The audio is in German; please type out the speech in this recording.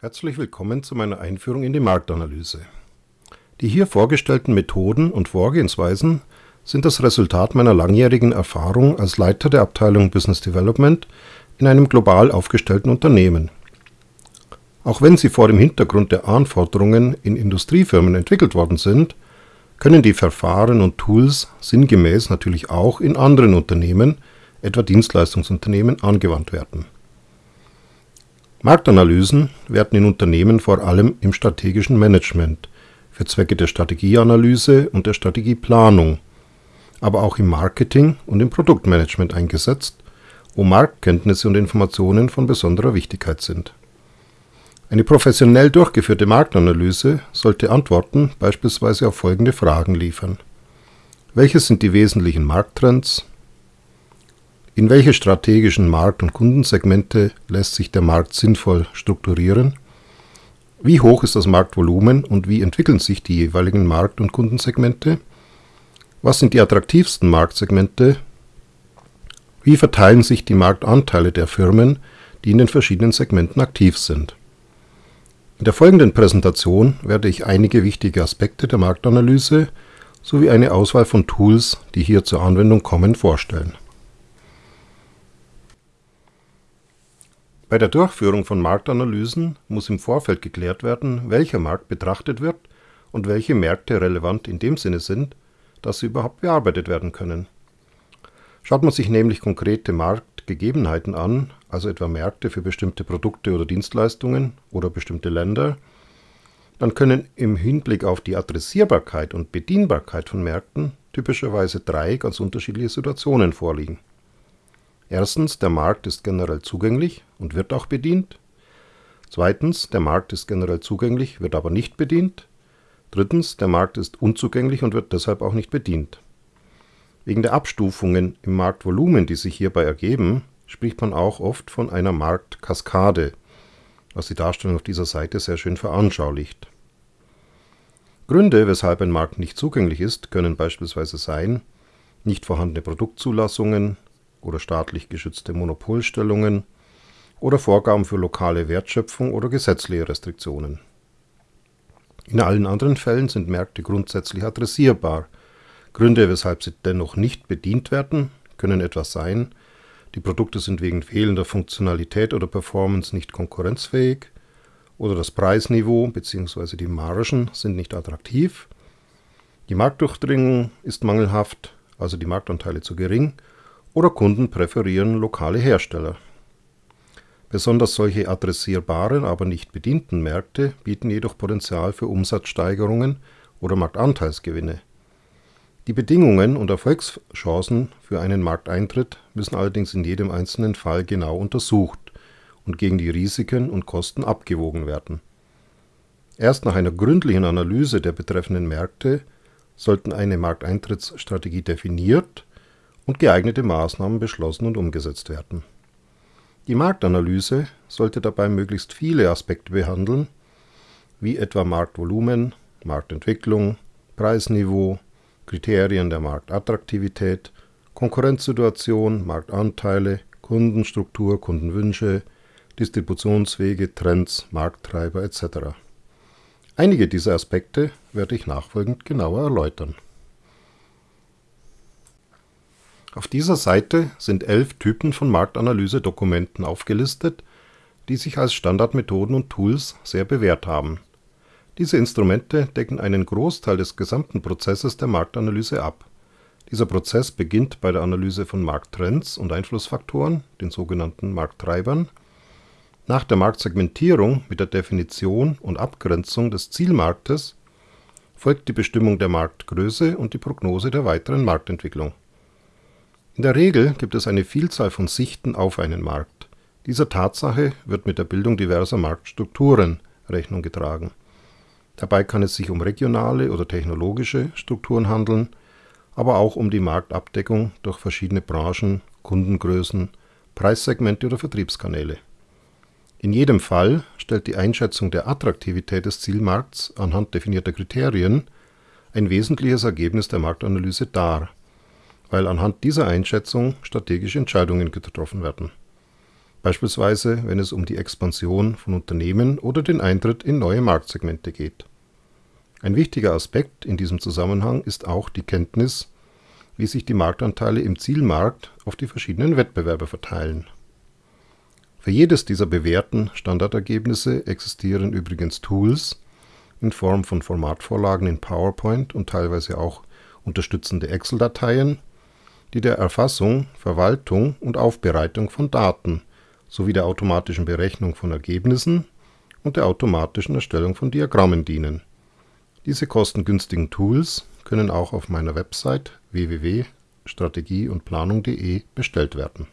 Herzlich willkommen zu meiner Einführung in die Marktanalyse. Die hier vorgestellten Methoden und Vorgehensweisen sind das Resultat meiner langjährigen Erfahrung als Leiter der Abteilung Business Development in einem global aufgestellten Unternehmen. Auch wenn sie vor dem Hintergrund der Anforderungen in Industriefirmen entwickelt worden sind, können die Verfahren und Tools sinngemäß natürlich auch in anderen Unternehmen, etwa Dienstleistungsunternehmen, angewandt werden. Marktanalysen werden in Unternehmen vor allem im strategischen Management für Zwecke der Strategieanalyse und der Strategieplanung, aber auch im Marketing und im Produktmanagement eingesetzt, wo Marktkenntnisse und Informationen von besonderer Wichtigkeit sind. Eine professionell durchgeführte Marktanalyse sollte Antworten beispielsweise auf folgende Fragen liefern. Welches sind die wesentlichen Markttrends? In welche strategischen Markt- und Kundensegmente lässt sich der Markt sinnvoll strukturieren? Wie hoch ist das Marktvolumen und wie entwickeln sich die jeweiligen Markt- und Kundensegmente? Was sind die attraktivsten Marktsegmente? Wie verteilen sich die Marktanteile der Firmen, die in den verschiedenen Segmenten aktiv sind? In der folgenden Präsentation werde ich einige wichtige Aspekte der Marktanalyse sowie eine Auswahl von Tools, die hier zur Anwendung kommen, vorstellen. Bei der Durchführung von Marktanalysen muss im Vorfeld geklärt werden, welcher Markt betrachtet wird und welche Märkte relevant in dem Sinne sind, dass sie überhaupt bearbeitet werden können. Schaut man sich nämlich konkrete Marktgegebenheiten an, also etwa Märkte für bestimmte Produkte oder Dienstleistungen oder bestimmte Länder, dann können im Hinblick auf die Adressierbarkeit und Bedienbarkeit von Märkten typischerweise drei ganz unterschiedliche Situationen vorliegen. Erstens, der Markt ist generell zugänglich und wird auch bedient. Zweitens, der Markt ist generell zugänglich, wird aber nicht bedient. Drittens, der Markt ist unzugänglich und wird deshalb auch nicht bedient. Wegen der Abstufungen im Marktvolumen, die sich hierbei ergeben, spricht man auch oft von einer Marktkaskade, was die Darstellung auf dieser Seite sehr schön veranschaulicht. Gründe, weshalb ein Markt nicht zugänglich ist, können beispielsweise sein, nicht vorhandene Produktzulassungen, oder staatlich geschützte Monopolstellungen oder Vorgaben für lokale Wertschöpfung oder gesetzliche Restriktionen. In allen anderen Fällen sind Märkte grundsätzlich adressierbar. Gründe, weshalb sie dennoch nicht bedient werden, können etwas sein, die Produkte sind wegen fehlender Funktionalität oder Performance nicht konkurrenzfähig oder das Preisniveau bzw. die Margen sind nicht attraktiv, die Marktdurchdringung ist mangelhaft, also die Marktanteile zu gering oder Kunden präferieren lokale Hersteller. Besonders solche adressierbaren, aber nicht bedienten Märkte bieten jedoch Potenzial für Umsatzsteigerungen oder Marktanteilsgewinne. Die Bedingungen und Erfolgschancen für einen Markteintritt müssen allerdings in jedem einzelnen Fall genau untersucht und gegen die Risiken und Kosten abgewogen werden. Erst nach einer gründlichen Analyse der betreffenden Märkte sollten eine Markteintrittsstrategie definiert und geeignete Maßnahmen beschlossen und umgesetzt werden. Die Marktanalyse sollte dabei möglichst viele Aspekte behandeln, wie etwa Marktvolumen, Marktentwicklung, Preisniveau, Kriterien der Marktattraktivität, Konkurrenzsituation, Marktanteile, Kundenstruktur, Kundenwünsche, Distributionswege, Trends, Markttreiber etc. Einige dieser Aspekte werde ich nachfolgend genauer erläutern. Auf dieser Seite sind elf Typen von Marktanalyse-Dokumenten aufgelistet, die sich als Standardmethoden und Tools sehr bewährt haben. Diese Instrumente decken einen Großteil des gesamten Prozesses der Marktanalyse ab. Dieser Prozess beginnt bei der Analyse von Markttrends und Einflussfaktoren, den sogenannten Markttreibern. Nach der Marktsegmentierung mit der Definition und Abgrenzung des Zielmarktes folgt die Bestimmung der Marktgröße und die Prognose der weiteren Marktentwicklung in der Regel gibt es eine Vielzahl von Sichten auf einen Markt. Dieser Tatsache wird mit der Bildung diverser Marktstrukturen Rechnung getragen. Dabei kann es sich um regionale oder technologische Strukturen handeln, aber auch um die Marktabdeckung durch verschiedene Branchen, Kundengrößen, Preissegmente oder Vertriebskanäle. In jedem Fall stellt die Einschätzung der Attraktivität des Zielmarkts anhand definierter Kriterien ein wesentliches Ergebnis der Marktanalyse dar weil anhand dieser Einschätzung strategische Entscheidungen getroffen werden. beispielsweise wenn es um die Expansion von Unternehmen oder den Eintritt in neue Marktsegmente geht. Ein wichtiger Aspekt in diesem Zusammenhang ist auch die Kenntnis, wie sich die Marktanteile im Zielmarkt auf die verschiedenen Wettbewerber verteilen. Für jedes dieser bewährten Standardergebnisse existieren übrigens Tools in Form von Formatvorlagen in PowerPoint und teilweise auch unterstützende Excel-Dateien, die der Erfassung, Verwaltung und Aufbereitung von Daten sowie der automatischen Berechnung von Ergebnissen und der automatischen Erstellung von Diagrammen dienen. Diese kostengünstigen Tools können auch auf meiner Website www.strategieundplanung.de bestellt werden